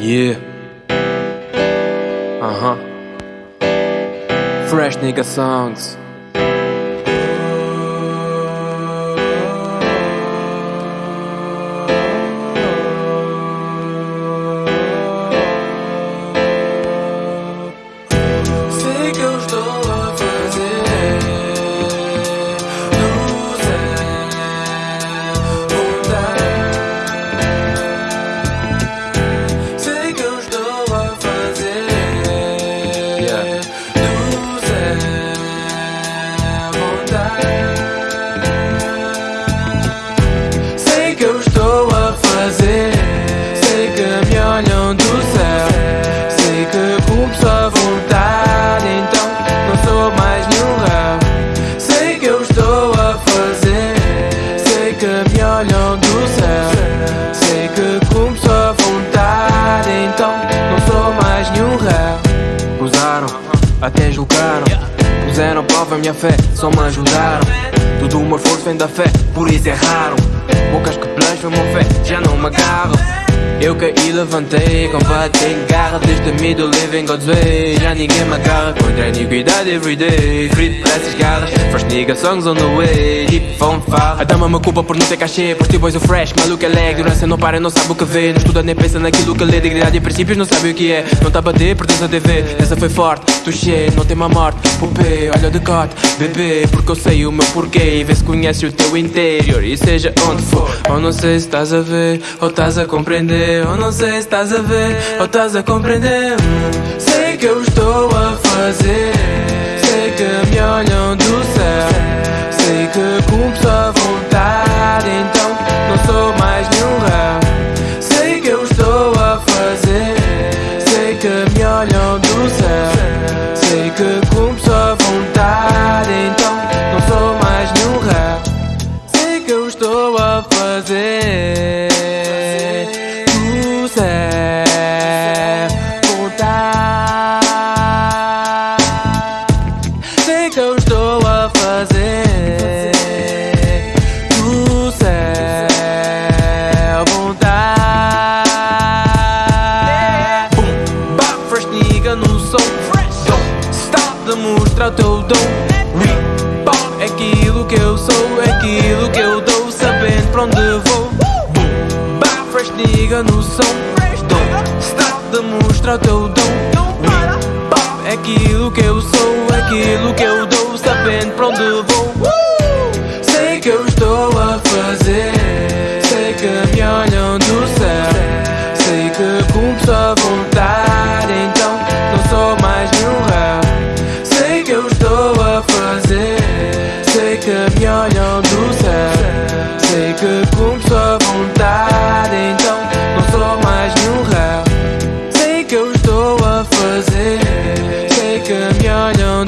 Yeah. Uh huh. Fresh nigga songs. Até julgaram. Puseram prova a minha fé, só me ajudaram. Tudo o meu esforço vem da fé, por isso erraram. Bocas que blasfemam fé, já não me agarram. Eu caí, levantei, combati em garra Desde me do living God's way. Já ninguém me agarra Contra a iniquidade everyday. Frito para essas garras First nigga songs on the way. Deep fala A dama me culpa por não ter cachê Por boys o fresh, maluco é leg Ignorância não para, não sabe o que vê. Não estuda nem pensa naquilo que lê. Dignidade e princípios não sabe o que é. Não tá a bater, pertence a TV Essa foi forte, touché, não tem má morte. Pupê, olha de cote, bebê Porque eu sei o meu porquê. E vê se conhece o teu interior E seja onde for. Ou não sei se estás a ver Ou estás a compreender Ou não sei se estás a ver Ou estás a compreender. Sei que eu estou a fazer. Sei que me olham do céu. Sei que cumpro a vontade. Então não sou mais nenhum réu. Sei que eu estou a fazer. Sei que me olham do céu. Sei que cumpro a vontade. Então não sou mais nenhum réu. Sei que eu estou a fazer. De mostrar o teu dom. Reebok é aquilo que eu sou, é aquilo que eu dou, sabendo pra onde vou. Bap, fresh nigga no som. Don't stop de mostrar o teu dom. Reebok é aquilo que eu sou, aquilo que eu dou, sabendo pra onde vou. 그녀는